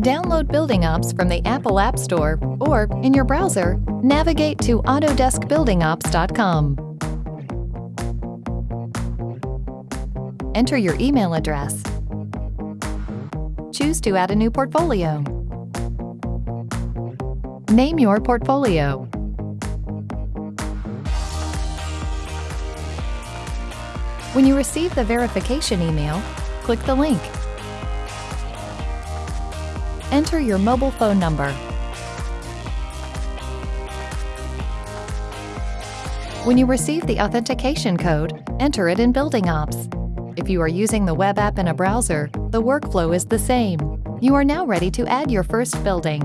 Download Building Ops from the Apple App Store or, in your browser, navigate to autodeskbuildingops.com. Enter your email address. Choose to add a new portfolio. Name your portfolio. When you receive the verification email, click the link. Enter your mobile phone number. When you receive the authentication code, enter it in Building Ops. If you are using the web app in a browser, the workflow is the same. You are now ready to add your first building.